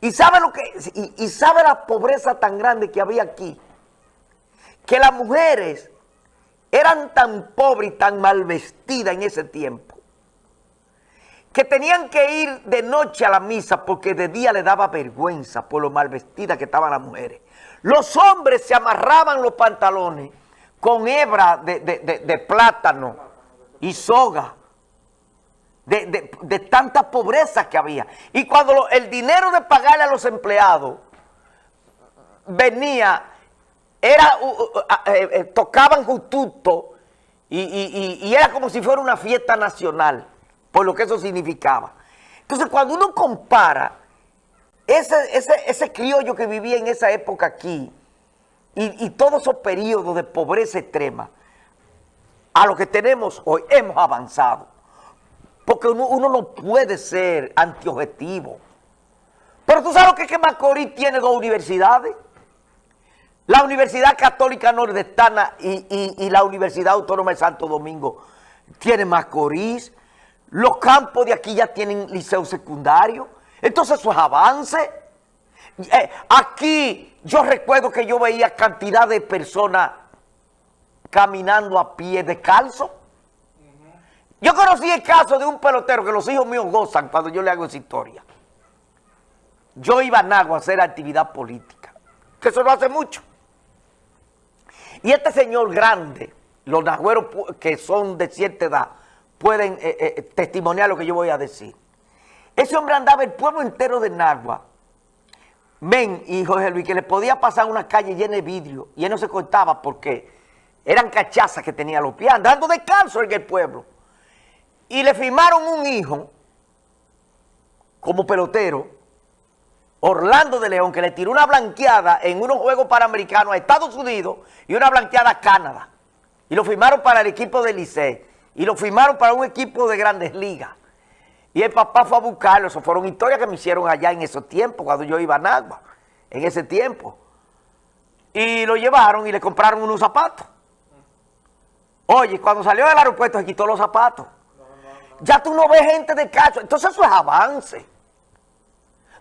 Y sabe lo que, y, sabe la pobreza tan grande que había aquí, que las mujeres eran tan pobres y tan mal vestidas en ese tiempo, que tenían que ir de noche a la misa porque de día le daba vergüenza por lo mal vestidas que estaban las mujeres. Los hombres se amarraban los pantalones con hebra de, plátano y soga, de, tanta pobreza que había. Y cuando el dinero de pagarle a los empleados venía, era, eh, eh, tocaban justo y, y era como si fuera una fiesta nacional, por lo que eso significaba. Entonces, cuando uno compara ese, ese, ese criollo que vivía en esa época aquí, y, todos esos periodos de pobreza extrema, a lo que tenemos hoy, hemos avanzado. Porque uno, no puede ser antiobjetivo. Pero tú sabes que, que Macorís tiene dos universidades. La Universidad Católica Nordestana y, y, la Universidad Autónoma de Santo Domingo tiene Macorís. Los campos de aquí ya tienen liceo secundario. Entonces eso es avance. Eh, aquí yo recuerdo que yo veía cantidad de personas caminando a pie de calzo. Yo conocí el caso de un pelotero que los hijos míos gozan cuando yo le hago esa historia. Yo iba a Nagua a hacer actividad política, que eso no hace mucho. Y este señor grande, los nagüeros que son de cierta edad, pueden eh, eh, testimoniar lo que yo voy a decir. Ese hombre andaba el pueblo entero de Nagua Men y Jorge Luis, que le podía pasar una calle llena de vidrio y él no se cortaba porque eran cachazas que tenía los pies, andando descalzo en el pueblo. Y le firmaron un hijo como pelotero, Orlando de León, que le tiró una blanqueada en unos Juegos Panamericanos a Estados Unidos y una blanqueada a Canadá. Y lo firmaron para el equipo de Licey y lo firmaron para un equipo de Grandes Ligas. Y el papá fue a buscarlo. Eso fueron historias que me hicieron allá en esos tiempos, cuando yo iba a Nagua, en ese tiempo. Y lo llevaron y le compraron unos zapatos. Oye, cuando salió del aeropuerto se quitó los zapatos. Ya tú no ves gente de cacho. Entonces eso es avance.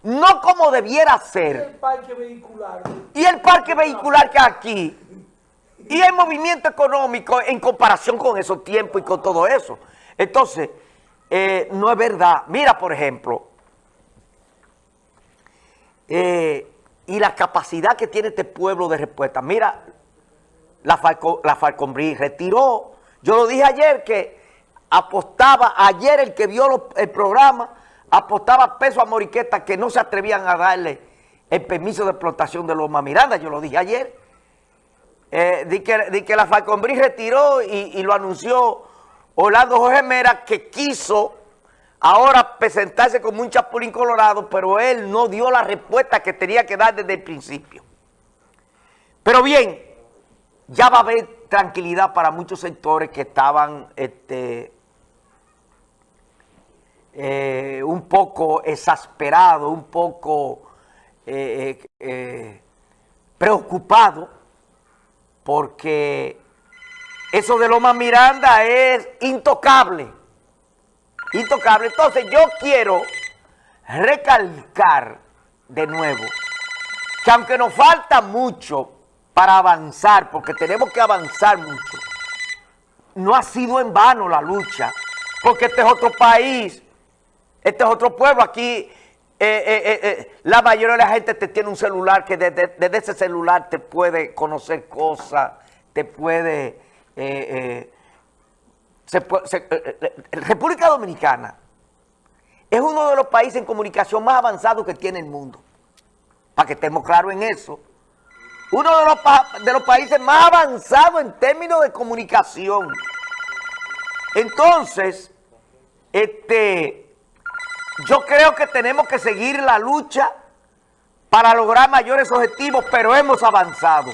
No como debiera ser. Y el parque vehicular. Y el parque vehicular que aquí. Y el movimiento económico en comparación con esos tiempos y con todo eso. Entonces... Eh, no es verdad. Mira, por ejemplo, eh, y la capacidad que tiene este pueblo de respuesta. Mira, la, Falco, la Falcombrí retiró, yo lo dije ayer que apostaba, ayer el que vio el programa, apostaba peso a Moriqueta que no se atrevían a darle el permiso de explotación de Loma Miranda, yo lo dije ayer. Eh, que, que la Falcombrí retiró y, y lo anunció Orlando Jorge Mera que quiso ahora presentarse como un chapulín colorado, pero él no dio la respuesta que tenía que dar desde el principio. Pero bien, ya va a haber tranquilidad para muchos sectores que estaban este, eh, un poco exasperados, un poco eh, eh, preocupados, porque eso de Loma Miranda es intocable. Intocable. Entonces yo quiero recalcar de nuevo que aunque nos falta mucho para avanzar, porque tenemos que avanzar mucho, no ha sido en vano la lucha, porque este es otro país, este es otro pueblo, aquí eh, eh, eh, la mayoría de la gente te tiene un celular que desde, ese celular te puede conocer cosas, te puede República Dominicana es uno de los países en comunicación más avanzados que tiene el mundo. Para que estemos claros en eso. Uno de los, de los países más avanzados en términos de comunicación. Entonces, este, yo creo que tenemos que seguir la lucha para lograr mayores objetivos, pero hemos avanzado.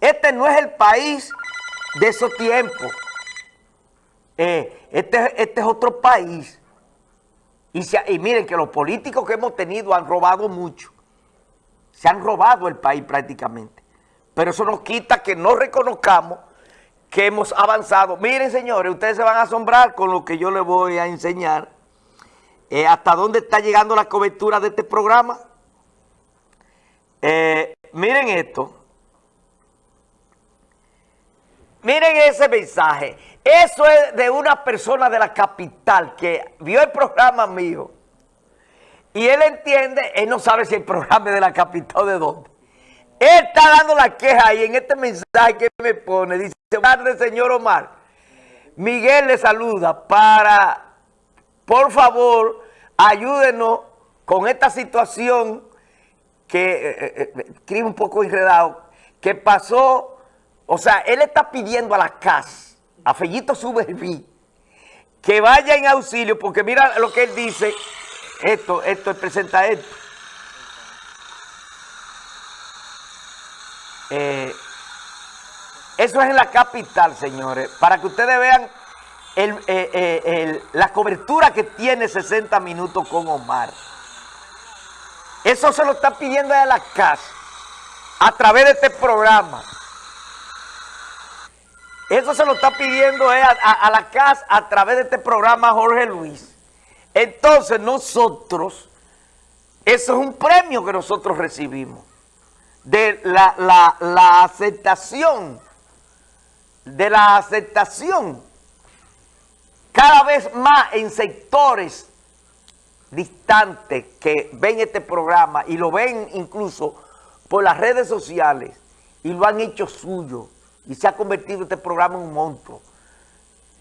Este no es el país de esos tiempos. Eh, este, este, es otro país. Y, y miren que los políticos que hemos tenido han robado mucho. Se han robado el país prácticamente. Pero eso nos quita que no reconozcamos que hemos avanzado. Miren, señores, ustedes se van a asombrar con lo que yo les voy a enseñar. Eh, hasta dónde está llegando la cobertura de este programa. Eh, miren esto. Miren ese mensaje. Eso es de una persona de la capital que vio el programa mío. Y él entiende, él no sabe si el programa es de la capital o de dónde. Él está dando la queja y en este mensaje que me pone, dice, tarde señor Omar, Miguel le saluda para, por favor, ayúdenos con esta situación que eh, eh, eh, escribe un poco enredado, que pasó, o sea, él está pidiendo a la CAS, a Fellito Suberví, que vaya en auxilio, porque mira lo que él dice, esto, esto, presenta esto. eso es en la capital, señores, para que ustedes vean la cobertura que tiene 60 minutos con Omar. Eso se lo está pidiendo a la casa a través de este programa. Eso se lo está pidiendo a, la casa a través de este programa Jorge Luis. Entonces nosotros, eso es un premio que nosotros recibimos. De la, la aceptación, de la aceptación cada vez más en sectores distantes que ven este programa y lo ven incluso por las redes sociales y lo han hecho suyo y se ha convertido este programa en un monstruo.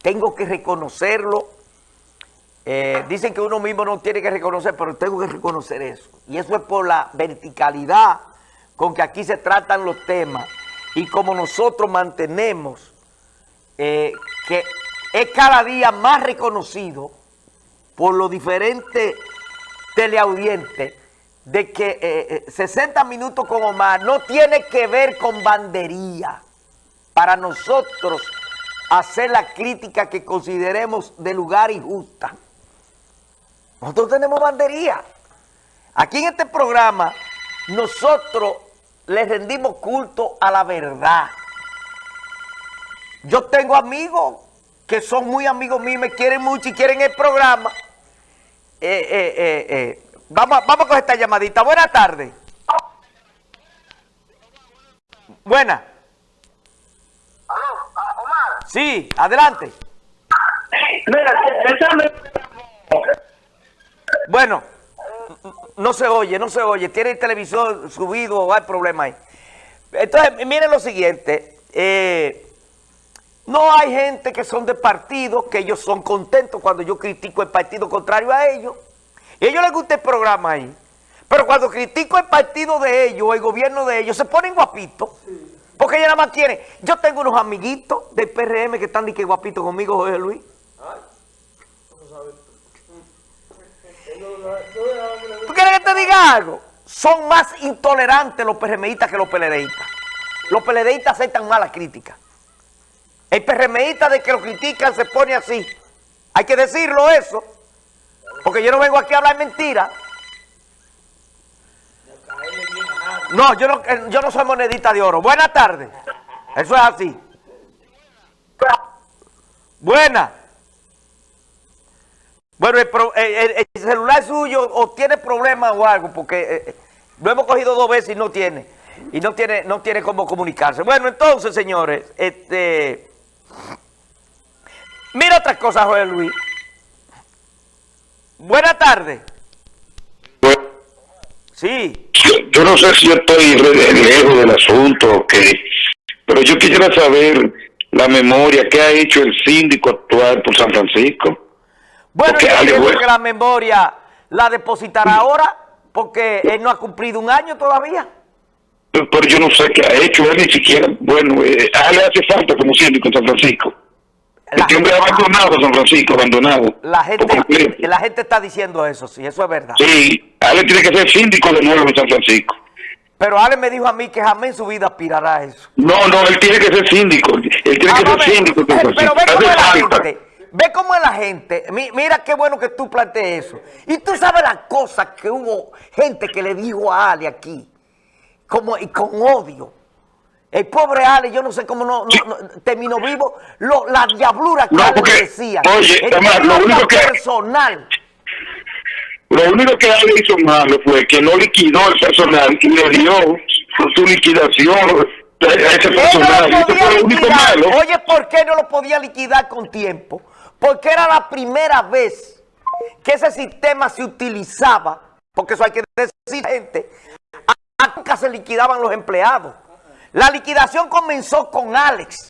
Tengo que reconocerlo. Eh, dicen que uno mismo no tiene que reconocer, pero tengo que reconocer eso. Y eso es por la verticalidad con que aquí se tratan los temas y como nosotros mantenemos eh, que es cada día más reconocido por los diferentes teleaudientes de que 60 eh, eh, minutos con Omar no tiene que ver con bandería para nosotros hacer la crítica que consideremos de lugar y justa. Nosotros tenemos bandería. Aquí en este programa nosotros le rendimos culto a la verdad. Yo tengo amigos que son muy amigos míos, me quieren mucho y quieren el programa. Eh, eh, eh, vamos, vamos con esta llamadita. Buenas tardes. Buena. Omar. Sí, adelante. Bueno, no se oye, no se oye. Tiene el televisor subido o hay problema ahí. Entonces, miren lo siguiente. No hay gente que son de partido, que ellos son contentos cuando yo critico el partido contrario a ellos. Y a ellos les gusta el programa ahí. Pero cuando critico el partido de ellos, o el gobierno de ellos, se ponen guapitos. Porque ellos nada más quieren. Yo tengo unos amiguitos del PRM que están de que guapitos conmigo, José Luis. ¿Tú quieres que te diga algo? Son más intolerantes los PRMistas que los PLDistas. Los PLDistas aceptan malas críticas. El PRMista de que lo critican se pone así. Hay que decirlo eso. Porque yo no vengo aquí a hablar mentira. No, yo no, eh, soy monedita de oro. Buenas tardes. Eso es así. Buena. Bueno, el, celular suyo o tiene problemas o algo, porque eh, eh, lo hemos cogido dos veces y no tiene. Y no tiene, no tiene cómo comunicarse. Bueno, entonces, señores, este... Mira otra cosa, Joel Luis. Buenas tardes. Sí. Yo, no sé si yo estoy lejos del asunto o qué, pero yo quisiera saber la memoria que ha hecho el síndico actual por San Francisco. Bueno, yo creo que la memoria la depositará ahora porque él no ha cumplido un año todavía. Pero, yo no sé qué ha hecho, él ni siquiera, bueno, eh, a él le hace falta como síndico en San Francisco. Este hombre abandonado, San Francisco, abandonado. La gente, la gente está diciendo eso, sí, eso es verdad. Sí, Ale tiene que ser síndico de nuevo en San Francisco. Pero Ale me dijo a mí que jamás en su vida aspirará a eso. No, no, él tiene que ser síndico. Él tiene que ser síndico. pero ve cómo es la gente. Ve cómo es la gente. Mira qué bueno que tú plantees eso. Y tú sabes las cosas que hubo gente que le dijo a Ale aquí. Como, y con odio. El pobre Ale, yo no sé cómo no, terminó vivo. Lo, la diablura que no, porque, decía. Oye, además, lo único que... personal. Lo único que Ale hizo malo fue que no liquidó el personal y le dio su liquidación a ese personal. No lo fue único malo. Oye, ¿por qué no lo podía liquidar con tiempo? Porque era la primera vez que ese sistema se utilizaba, porque eso hay que decir, gente, a- nunca se liquidaban los empleados. La liquidación comenzó con Alex.